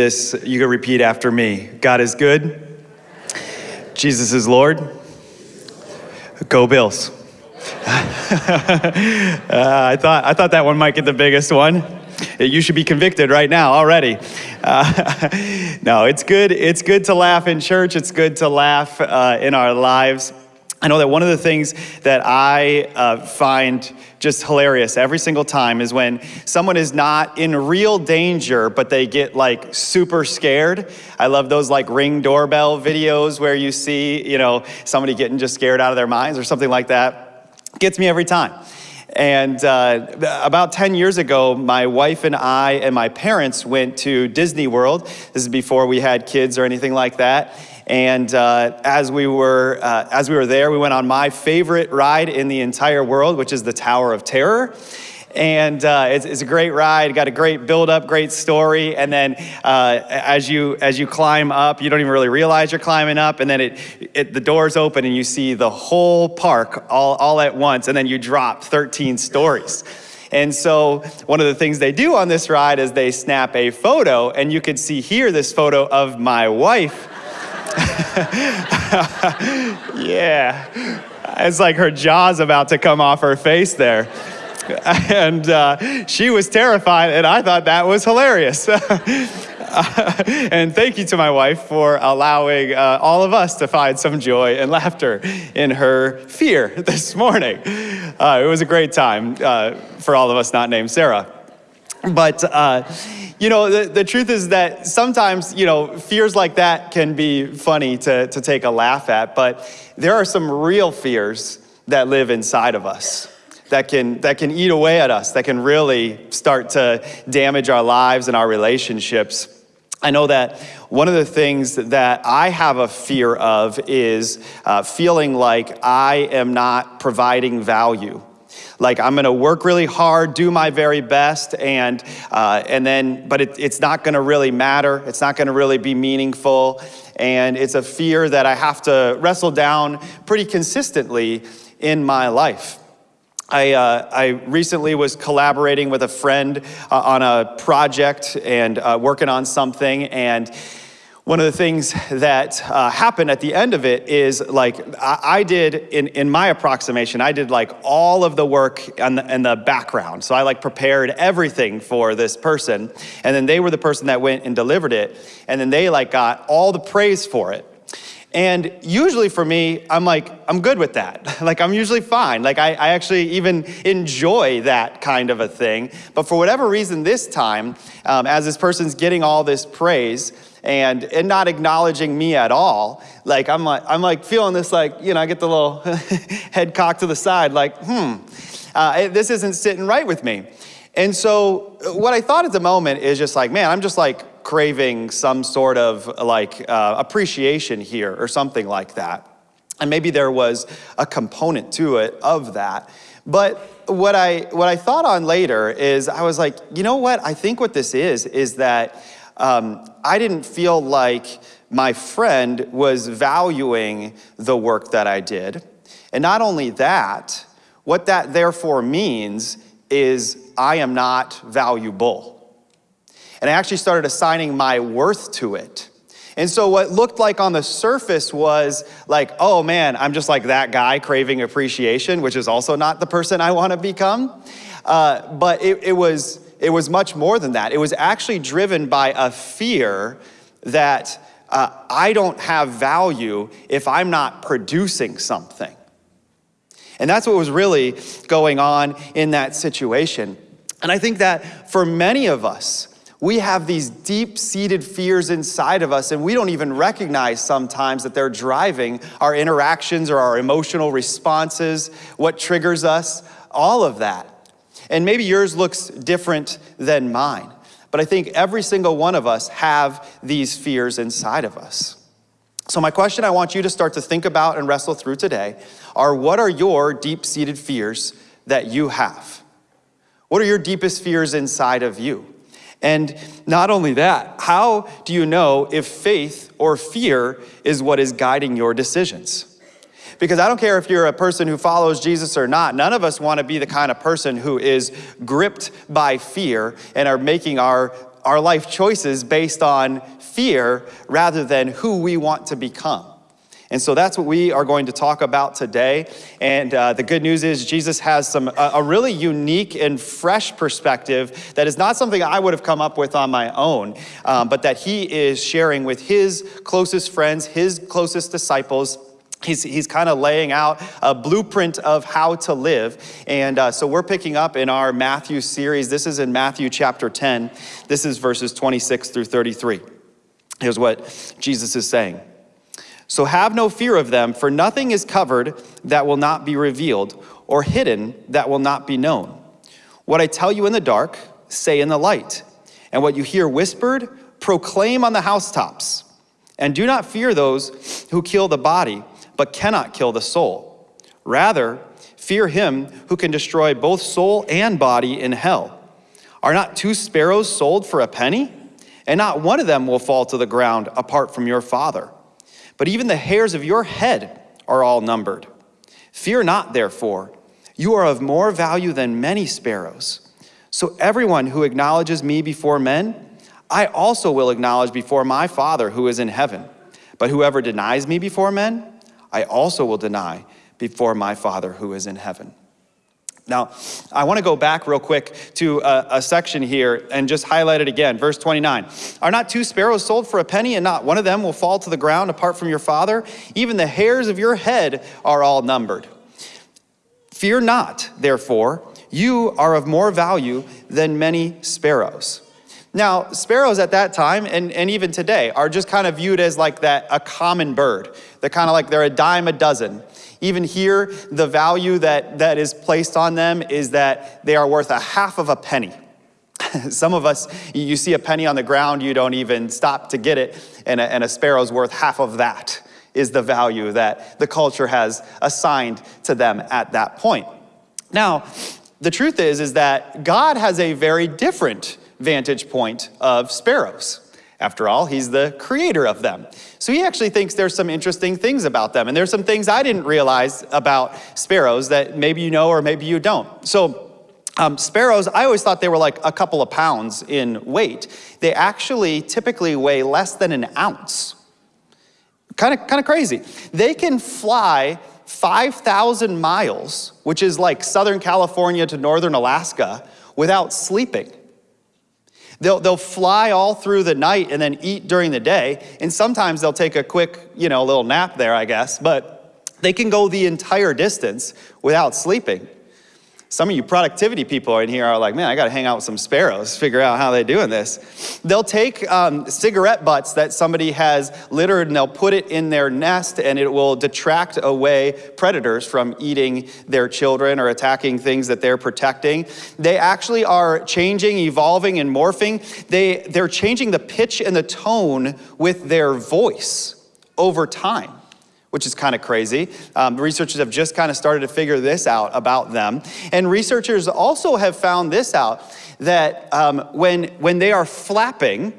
This, you can repeat after me. God is good. Jesus is Lord. Go Bills. uh, I, thought, I thought that one might get the biggest one. You should be convicted right now already. Uh, no, it's good. It's good to laugh in church. It's good to laugh uh, in our lives. I know that one of the things that I uh, find just hilarious every single time is when someone is not in real danger, but they get like super scared. I love those like ring doorbell videos where you see, you know, somebody getting just scared out of their minds or something like that. Gets me every time. And uh, about 10 years ago, my wife and I and my parents went to Disney World. This is before we had kids or anything like that. And uh, as, we were, uh, as we were there, we went on my favorite ride in the entire world, which is the Tower of Terror. And uh, it's, it's, a great ride, got a great build up, great story. And then uh, as, you, as you climb up, you don't even really realize you're climbing up. And then it, it, the doors open and you see the whole park all, all at once. And then you drop 13 stories. And so one of the things they do on this ride is they snap a photo, and you can see here this photo of my wife yeah. It's like her jaw's about to come off her face there. And uh, she was terrified, and I thought that was hilarious. and thank you to my wife for allowing uh, all of us to find some joy and laughter in her fear this morning. Uh, it was a great time uh, for all of us not named Sarah. But uh, you know, the, the truth is that sometimes, you know, fears like that can be funny to, to take a laugh at, but there are some real fears that live inside of us that can, that can eat away at us, that can really start to damage our lives and our relationships. I know that one of the things that I have a fear of is uh, feeling like I am not providing value like I'm gonna work really hard, do my very best, and, uh, and then, but it, it's not gonna really matter. It's not gonna really be meaningful. And it's a fear that I have to wrestle down pretty consistently in my life. I, uh, I, recently was collaborating with a friend uh, on a project and uh, working on something, and one of the things that uh, happened at the end of it is like I, I, did in, in my approximation i did like all of the work in the, in the background so i like prepared everything for this person and then they were the person that went and delivered it and then they like got all the praise for it and usually for me, I'm like, I'm good with that. like, I'm usually fine. Like, I, I, actually even enjoy that kind of a thing. But for whatever reason, this time, um, as this person's getting all this praise, and, and not acknowledging me at all. Like I'm like, I'm like feeling this like, you know, I get the little head cocked to the side like, hmm, uh, this isn't sitting right with me. And so uh, what I thought at the moment is just like, man, I'm just like craving some sort of like uh, appreciation here or something like that. And maybe there was a component to it of that. But what I, what I thought on later is I was like, you know what? I think what this is, is that um, I didn't feel like my friend was valuing the work that I did. And not only that, what that therefore means is I am not valuable. And I actually started assigning my worth to it. And so what looked like on the surface was like, oh man, I'm just like that guy craving appreciation, which is also not the person I want to become. Uh, but it, it was it was much more than that. It was actually driven by a fear that uh, I don't have value if I'm not producing something. And that's what was really going on in that situation. And I think that for many of us, we have these deep seated fears inside of us, and we don't even recognize sometimes that they're driving our interactions or our emotional responses, what triggers us, all of that. And maybe yours looks different than mine. But I think every single one of us have these fears inside of us. So my question I want you to start to think about and wrestle through today are what are your deep-seated fears that you have? What are your deepest fears inside of you? And not only that, how do you know if faith or fear is what is guiding your decisions? Because I don't care if you're a person who follows Jesus or not, none of us want to be the kind of person who is gripped by fear and are making our our life choices based on fear rather than who we want to become. And so that's what we are going to talk about today. And uh, the good news is Jesus has some a, a, really unique and fresh perspective that is not something I would have come up with on my own, um, but that he is sharing with his closest friends, his closest disciples. He's, he's kind of laying out a blueprint of how to live. And uh, so we're picking up in our Matthew series. This is in Matthew chapter 10. This is verses 26 through 33. Here's what Jesus is saying. So have no fear of them, for nothing is covered that will not be revealed, or hidden that will not be known. What I tell you in the dark, say in the light. And what you hear whispered, proclaim on the housetops. And do not fear those who kill the body, but cannot kill the soul. Rather, fear him who can destroy both soul and body in hell. Are not two sparrows sold for a penny? And not one of them will fall to the ground apart from your Father but even the hairs of your head are all numbered. Fear not, therefore, you are of more value than many sparrows. So everyone who acknowledges me before men, I also will acknowledge before my Father who is in heaven. But whoever denies me before men, I also will deny before my Father who is in heaven. Now, I want to go back real quick to a, a, section here and just highlight it again. Verse 29. Are not two sparrows sold for a penny, and not one of them will fall to the ground apart from your Father? Even the hairs of your head are all numbered. Fear not, therefore, you are of more value than many sparrows. Now, sparrows at that time, and, and even today, are just kind of viewed as like that, a common bird. They're kind of like they're a dime a dozen. Even here, the value that, that is placed on them is that they are worth a half of a penny. Some of us, you see a penny on the ground, you don't even stop to get it, and a, and a sparrow's worth half of that is the value that the culture has assigned to them at that point. Now, the truth is, is that God has a very different vantage point of sparrows. After all, he's the creator of them. So he actually thinks there's some interesting things about them. And there's some things I didn't realize about sparrows that maybe you know or maybe you don't. So um, sparrows, I always thought they were like a couple of pounds in weight. They actually typically weigh less than an ounce. Kind of, kind of crazy. They can fly 5,000 miles, which is like Southern California to Northern Alaska, without sleeping. They'll, they'll fly all through the night and then eat during the day. And sometimes they'll take a quick, you know, little nap there, I guess. But they can go the entire distance without sleeping. Some of you productivity people in here are like, man, I got to hang out with some sparrows, figure out how they're doing this. They'll take um, cigarette butts that somebody has littered and they'll put it in their nest and it will detract away predators from eating their children or attacking things that they're protecting. They actually are changing, evolving, and morphing. They, they're changing the pitch and the tone with their voice over time which is kind of crazy. Um, researchers have just kind of started to figure this out about them. And researchers also have found this out, that um, when, when they are flapping,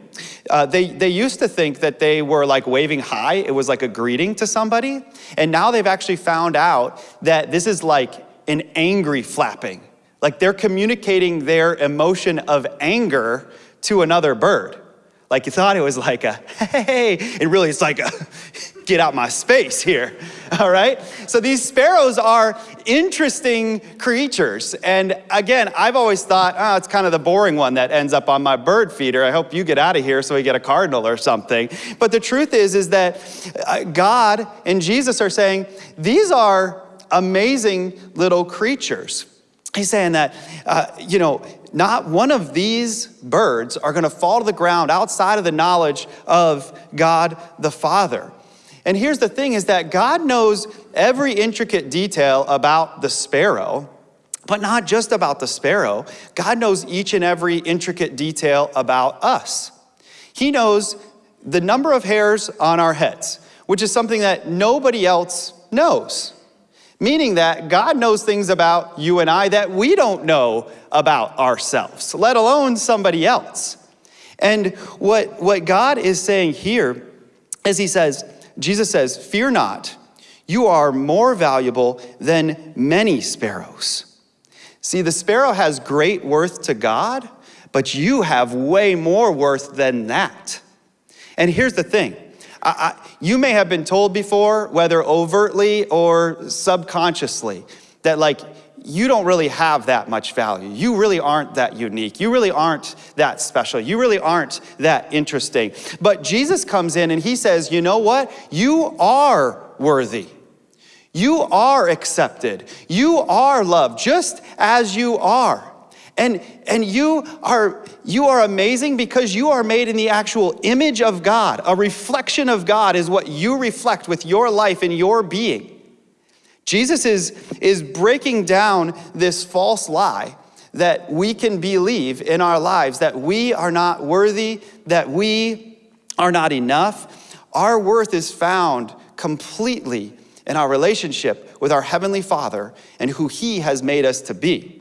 uh, they, they used to think that they were like waving hi, it was like a greeting to somebody. And now they've actually found out that this is like an angry flapping. Like they're communicating their emotion of anger to another bird. Like you thought it was like a, hey, and really it's like a, get out my space here, all right? So these sparrows are interesting creatures. And again, I've always thought, oh, it's kind of the boring one that ends up on my bird feeder. I hope you get out of here so we get a cardinal or something. But the truth is, is that uh, God and Jesus are saying, these are amazing little creatures. He's saying that, uh, you know, not one of these birds are going to fall to the ground outside of the knowledge of God the Father. And here's the thing is that God knows every intricate detail about the sparrow, but not just about the sparrow. God knows each and every intricate detail about us. He knows the number of hairs on our heads, which is something that nobody else knows. Meaning that God knows things about you and I that we don't know about ourselves, let alone somebody else. And what, what God is saying here is He says, Jesus says, Fear not, you are more valuable than many sparrows. See, the sparrow has great worth to God, but you have way more worth than that. And here's the thing I, I, you may have been told before, whether overtly or subconsciously, that like you don't really have that much value. You really aren't that unique. You really aren't that special. You really aren't that interesting. But Jesus comes in and he says, you know what? You are worthy. You are accepted. You are loved just as you are. And, and you, are, you are amazing because you are made in the actual image of God. A reflection of God is what you reflect with your life and your being. Jesus is, is breaking down this false lie that we can believe in our lives that we are not worthy, that we are not enough. Our worth is found completely in our relationship with our Heavenly Father and who He has made us to be.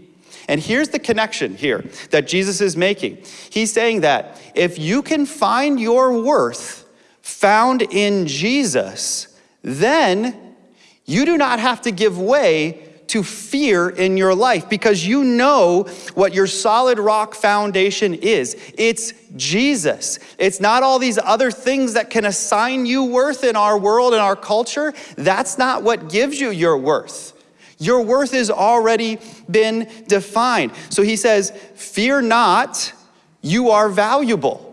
And here's the connection here that Jesus is making. He's saying that if you can find your worth found in Jesus, then you do not have to give way to fear in your life because you know what your solid rock foundation is. It's Jesus. It's not all these other things that can assign you worth in our world and our culture. That's not what gives you your worth. Your worth has already been defined. So he says, Fear not, you are valuable.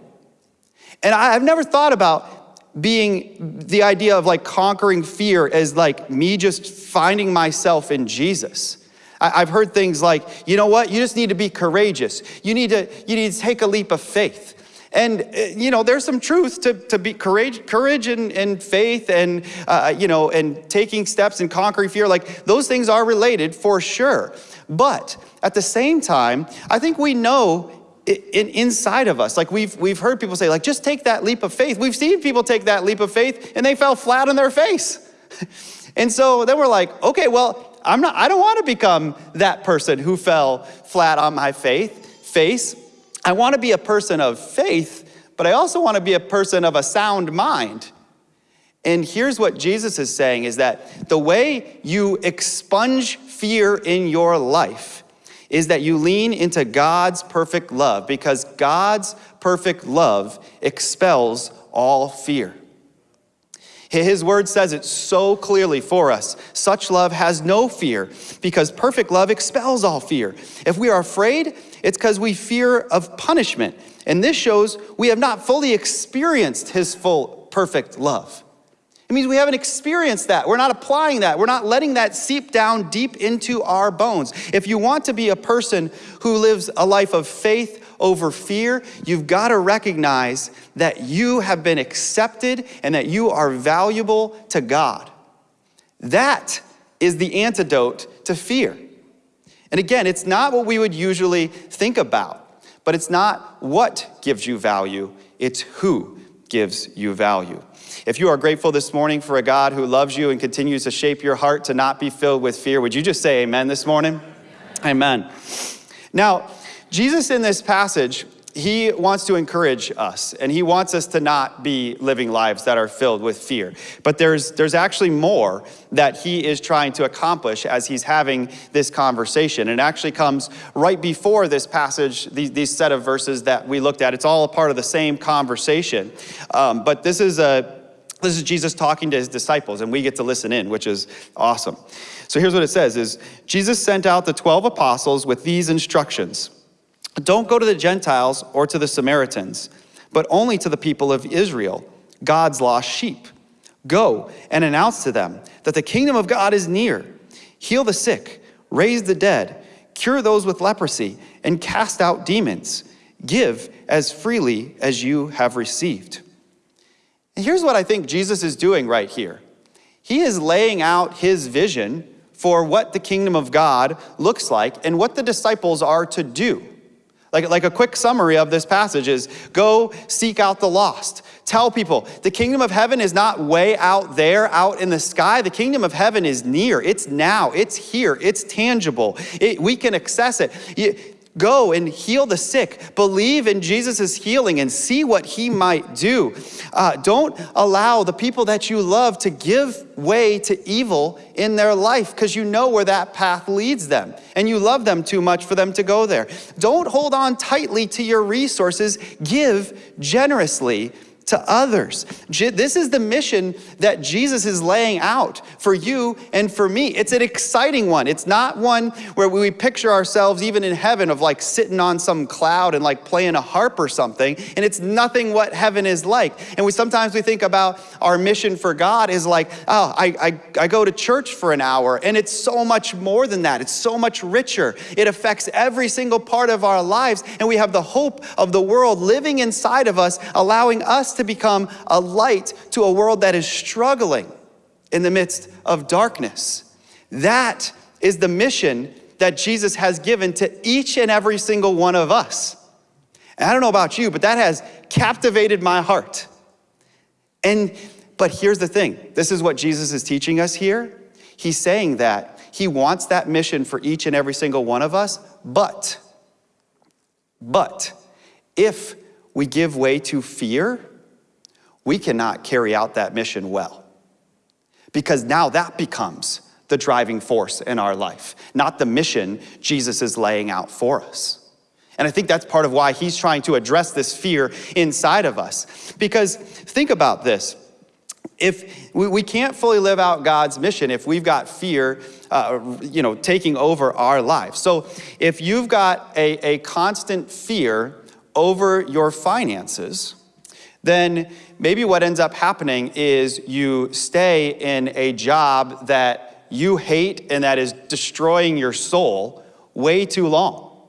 And I've never thought about being the idea of like conquering fear as like me just finding myself in Jesus. I've heard things like, you know what, you just need to be courageous. You need to, you need to take a leap of faith. And, uh, you know, there's some truth to, to be courage, courage and, and faith and, uh, you know, and taking steps and conquering fear. Like, those things are related for sure. But at the same time, I think we know in, inside of us. Like we've, we've heard people say, like, just take that leap of faith. We've seen people take that leap of faith and they fell flat on their face. and so then we're like, okay, well, I'm not, I don't want to become that person who fell flat on my faith, face. I want to be a person of faith, but I also want to be a person of a sound mind. And here's what Jesus is saying is that the way you expunge fear in your life is that you lean into God's perfect love because God's perfect love expels all fear. His word says it so clearly for us. Such love has no fear because perfect love expels all fear. If we are afraid, it's because we fear of punishment. And this shows we have not fully experienced his full perfect love. It means we haven't experienced that. We're not applying that. We're not letting that seep down deep into our bones. If you want to be a person who lives a life of faith over fear, you've got to recognize that you have been accepted and that you are valuable to God. That is the antidote to fear. And again, it's not what we would usually think about, but it's not what gives you value, it's who gives you value. If you are grateful this morning for a God who loves you and continues to shape your heart to not be filled with fear, would you just say amen this morning? Amen. amen. Now, Jesus in this passage, he wants to encourage us and he wants us to not be living lives that are filled with fear. But there's, there's actually more that he is trying to accomplish as he's having this conversation. And it actually comes right before this passage, these, these set of verses that we looked at. It's all a part of the same conversation. Um, but this is a this is Jesus talking to his disciples, and we get to listen in, which is awesome. So here's what it says is Jesus sent out the 12 apostles with these instructions. Don't go to the Gentiles or to the Samaritans, but only to the people of Israel, God's lost sheep. Go and announce to them that the kingdom of God is near. Heal the sick, raise the dead, cure those with leprosy, and cast out demons. Give as freely as you have received. And here's what I think Jesus is doing right here He is laying out his vision for what the kingdom of God looks like and what the disciples are to do. Like, like a quick summary of this passage is go seek out the lost. Tell people the kingdom of heaven is not way out there, out in the sky. The kingdom of heaven is near. It's now. It's here. It's tangible. It, we can access it. You, Go and heal the sick. Believe in Jesus' healing and see what he might do. Uh, don't allow the people that you love to give way to evil in their life because you know where that path leads them and you love them too much for them to go there. Don't hold on tightly to your resources. Give generously to others. This is the mission that Jesus is laying out for you and for me. It's an exciting one. It's not one where we picture ourselves even in heaven of like sitting on some cloud and like playing a harp or something, and it's nothing what heaven is like. And we sometimes we think about our mission for God is like, oh, I, I, I go to church for an hour, and it's so much more than that. It's so much richer. It affects every single part of our lives, and we have the hope of the world living inside of us, allowing us to become a light to a world that is struggling in the midst of darkness. That is the mission that Jesus has given to each and every single one of us. And I don't know about you, but that has captivated my heart. And but here's the thing. This is what Jesus is teaching us here. He's saying that he wants that mission for each and every single one of us, but but if we give way to fear, we cannot carry out that mission well. Because now that becomes the driving force in our life, not the mission Jesus is laying out for us. And I think that's part of why he's trying to address this fear inside of us. Because think about this. If we, we can't fully live out God's mission if we've got fear, uh, you know, taking over our lives. So if you've got a, a constant fear over your finances, then maybe what ends up happening is you stay in a job that you hate and that is destroying your soul way too long.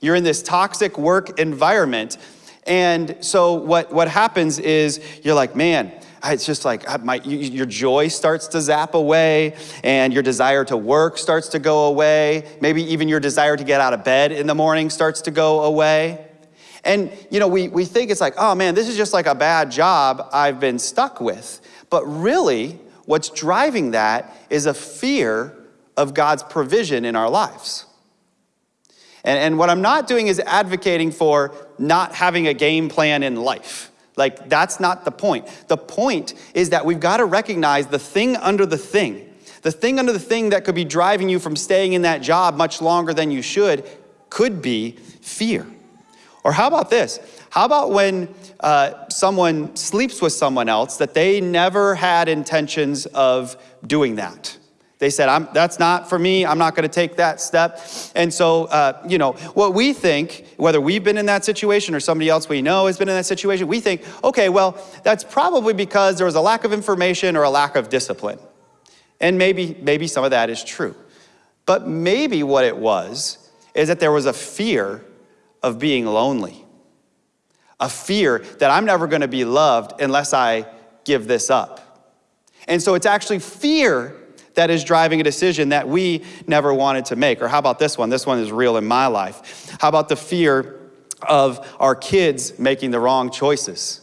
You're in this toxic work environment. And so what, what happens is you're like, man, it's just like my, your joy starts to zap away and your desire to work starts to go away. Maybe even your desire to get out of bed in the morning starts to go away. And, you know, we, we think it's like, oh man, this is just like a bad job I've been stuck with. But really, what's driving that is a fear of God's provision in our lives. And, and what I'm not doing is advocating for not having a game plan in life. Like, that's not the point. The point is that we've got to recognize the thing under the thing. The thing under the thing that could be driving you from staying in that job much longer than you should could be fear. Or how about this? How about when uh, someone sleeps with someone else that they never had intentions of doing that? They said, I'm that's not for me. I'm not going to take that step. And so, uh, you know, what we think, whether we've been in that situation or somebody else we know has been in that situation, we think, okay, well, that's probably because there was a lack of information or a lack of discipline. And maybe, maybe some of that is true. But maybe what it was is that there was a fear of being lonely, a fear that I'm never going to be loved unless I give this up. And so it's actually fear that is driving a decision that we never wanted to make. Or how about this one? This one is real in my life. How about the fear of our kids making the wrong choices?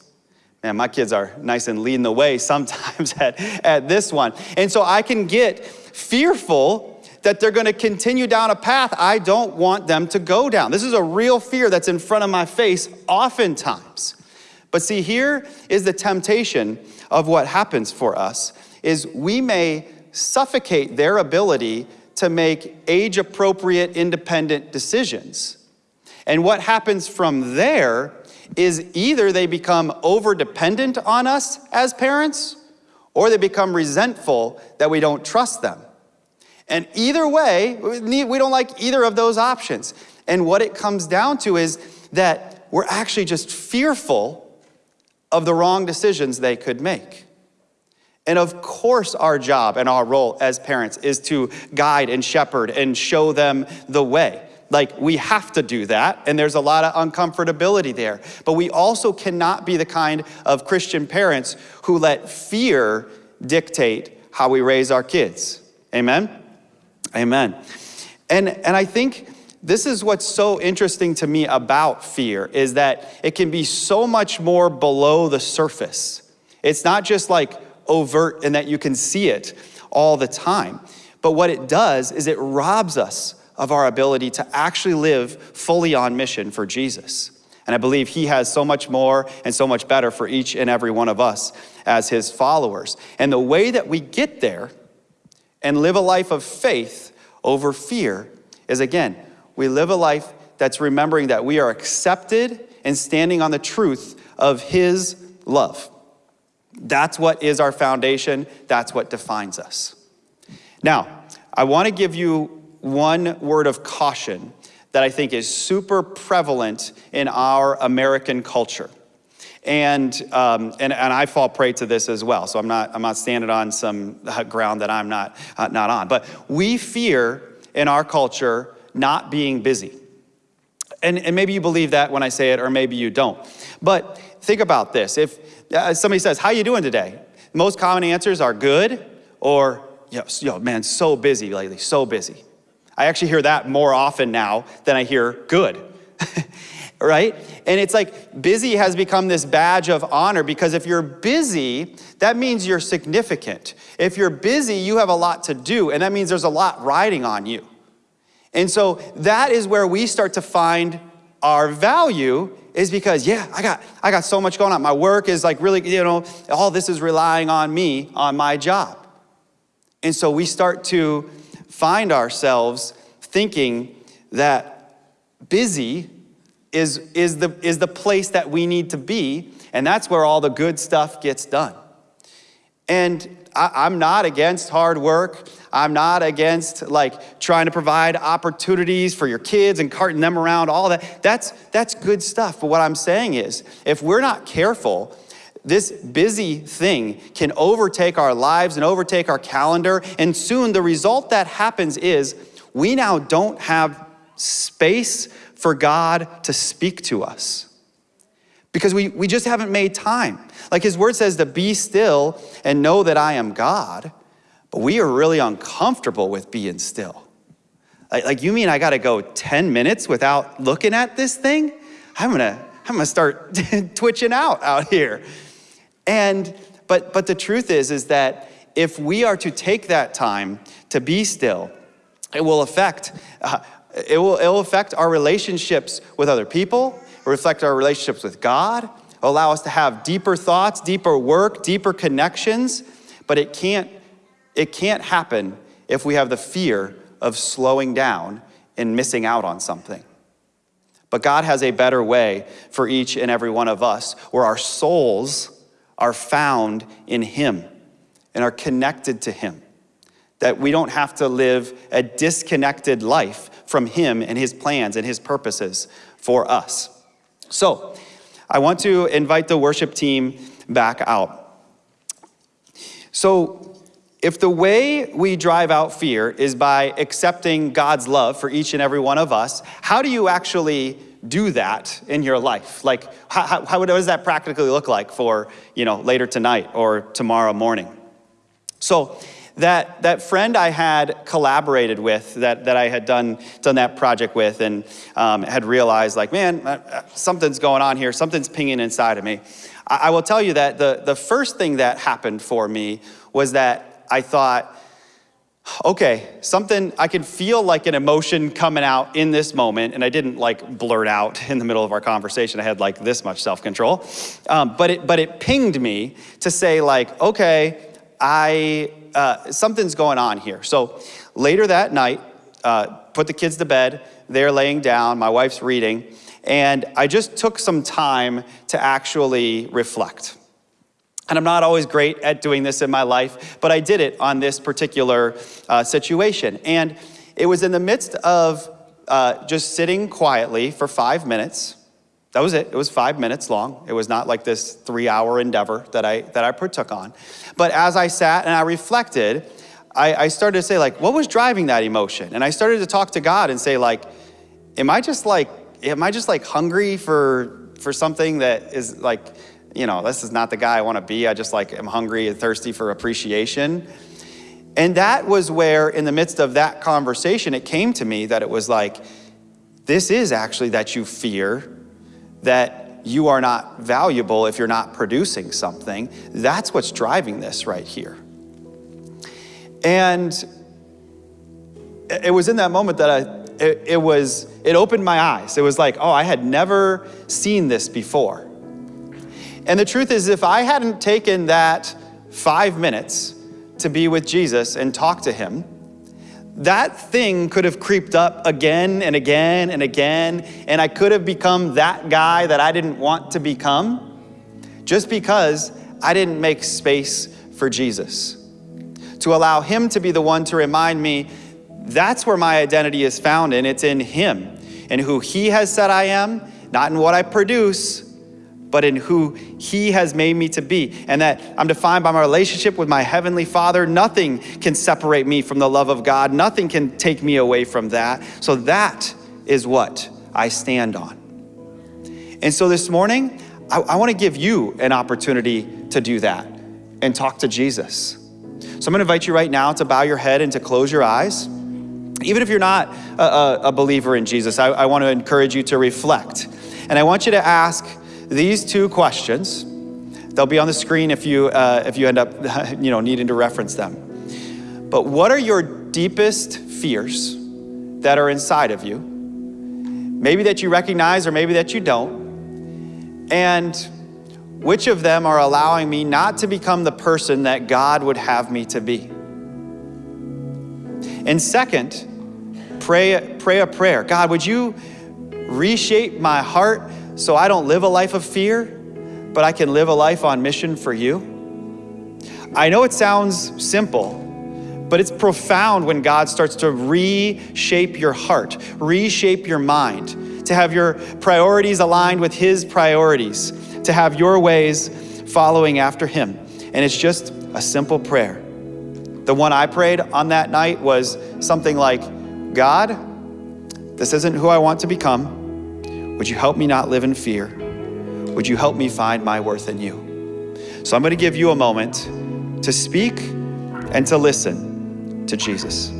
Man, my kids are nice and leading the way sometimes at, at this one. And so I can get fearful that they're going to continue down a path I don't want them to go down. This is a real fear that's in front of my face oftentimes. But see, here is the temptation of what happens for us is we may suffocate their ability to make age appropriate independent decisions. And what happens from there is either they become over dependent on us as parents or they become resentful that we don't trust them. And either way, we don't like either of those options. And what it comes down to is that we're actually just fearful of the wrong decisions they could make. And of course, our job and our role as parents is to guide and shepherd and show them the way. Like, we have to do that, and there's a lot of uncomfortability there. But we also cannot be the kind of Christian parents who let fear dictate how we raise our kids. Amen? Amen. And, and I think this is what's so interesting to me about fear is that it can be so much more below the surface. It's not just like overt and that you can see it all the time. But what it does is it robs us of our ability to actually live fully on mission for Jesus. And I believe He has so much more and so much better for each and every one of us as His followers. And the way that we get there and live a life of faith over fear is again, we live a life that's remembering that we are accepted and standing on the truth of His love. That's what is our foundation, that's what defines us. Now, I want to give you one word of caution that I think is super prevalent in our American culture. And, um, and, and I fall prey to this as well. So I'm not, I'm not standing on some ground that I'm not, uh, not on. But we fear in our culture not being busy. And, and maybe you believe that when I say it, or maybe you don't. But think about this. If uh, somebody says, how are you doing today? Most common answers are good or, yo, yo, man, so busy lately, so busy. I actually hear that more often now than I hear good. right? And it's like busy has become this badge of honor because if you're busy, that means you're significant. If you're busy, you have a lot to do, and that means there's a lot riding on you. And so that is where we start to find our value is because yeah i got i got so much going on my work is like really you know all this is relying on me on my job and so we start to find ourselves thinking that busy is, is, the, is the place that we need to be, and that's where all the good stuff gets done. And I, am not against hard work. I'm not against like trying to provide opportunities for your kids and carting them around, all that. That's, that's good stuff. But what I'm saying is, if we're not careful, this busy thing can overtake our lives and overtake our calendar. And soon the result that happens is we now don't have space for God to speak to us because we, we just haven't made time. Like his word says to be still and know that I am God, but we are really uncomfortable with being still. Like, like you mean I gotta go 10 minutes without looking at this thing? I'm gonna, I'm gonna start twitching out out here. And, but, but the truth is, is that if we are to take that time to be still, it will affect, uh, it, will, it will affect our relationships with other people, reflect our relationships with God, allow us to have deeper thoughts, deeper work, deeper connections, but it can't, it can't happen if we have the fear of slowing down and missing out on something. But God has a better way for each and every one of us where our souls are found in Him and are connected to Him. That we don't have to live a disconnected life from Him and His plans and His purposes for us. So, I want to invite the worship team back out. So, if the way we drive out fear is by accepting God's love for each and every one of us, how do you actually do that in your life? Like, how, how, what does that practically look like for, you know, later tonight or tomorrow morning? So, that, that friend I had collaborated with, that, that I had done, done that project with, and um, had realized, like, man, uh, uh, something's going on here, something's pinging inside of me. I, I will tell you that the, the first thing that happened for me was that I thought, okay, something, I can feel like an emotion coming out in this moment, and I didn't like blurt out in the middle of our conversation. I had like this much self-control. Um, but, it, but it pinged me to say like, okay, I, uh, something's going on here. So later that night, uh, put the kids to bed, they're laying down, my wife's reading, and I just took some time to actually reflect. And I'm not always great at doing this in my life, but I did it on this particular uh, situation. And it was in the midst of uh, just sitting quietly for five minutes. That was it. It was five minutes long. It was not like this three hour endeavor that I, that I partook on. But as I sat and I reflected, I, I started to say, like, what was driving that emotion? And I started to talk to God and say, like, am I just like, am I just like hungry for, for something that is like, you know, this is not the guy I want to be. I just like am hungry and thirsty for appreciation. And that was where, in the midst of that conversation, it came to me that it was like, this is actually that you fear that you are not valuable if you're not producing something. That's what's driving this right here. And it was in that moment that I, it, it was, it opened my eyes. It was like, oh, I had never seen this before. And the truth is, if I hadn't taken that five minutes to be with Jesus and talk to him, that thing could have creeped up again and again and again, and I could have become that guy that I didn't want to become just because I didn't make space for Jesus. To allow Him to be the one to remind me that's where my identity is found and It's in Him and who He has said I am, not in what I produce, but in who He has made me to be. And that I'm defined by my relationship with my Heavenly Father. Nothing can separate me from the love of God, nothing can take me away from that. So that is what I stand on. And so this morning, I, I want to give you an opportunity to do that and talk to Jesus. So I'm going to invite you right now to bow your head and to close your eyes. Even if you're not a, a, believer in Jesus, I, I want to encourage you to reflect. And I want you to ask these two questions. They'll be on the screen if you, uh, if you end up you know, needing to reference them. But what are your deepest fears that are inside of you? Maybe that you recognize or maybe that you don't. And which of them are allowing me not to become the person that God would have me to be? And second, pray, pray a prayer. God, would you reshape my heart so I don't live a life of fear, but I can live a life on mission for you? I know it sounds simple, but it's profound when God starts to reshape your heart, reshape your mind, to have your priorities aligned with His priorities, to have your ways following after Him. And it's just a simple prayer. The one I prayed on that night was something like God, this isn't who I want to become. Would you help me not live in fear? Would you help me find my worth in you? So I'm going to give you a moment to speak and to listen to Jesus.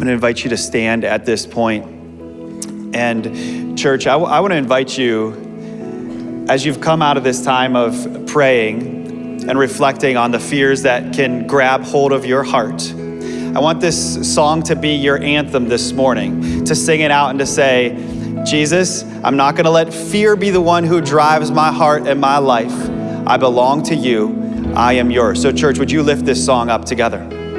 Going to invite you to stand at this point. And, church, I want to invite you, as you've come out of this time of praying and reflecting on the fears that can grab hold of your heart, I want this song to be your anthem this morning, to sing it out and to say, Jesus, I'm not going to let fear be the one who drives my heart and my life. I belong to you. I am yours. So, church, would you lift this song up together?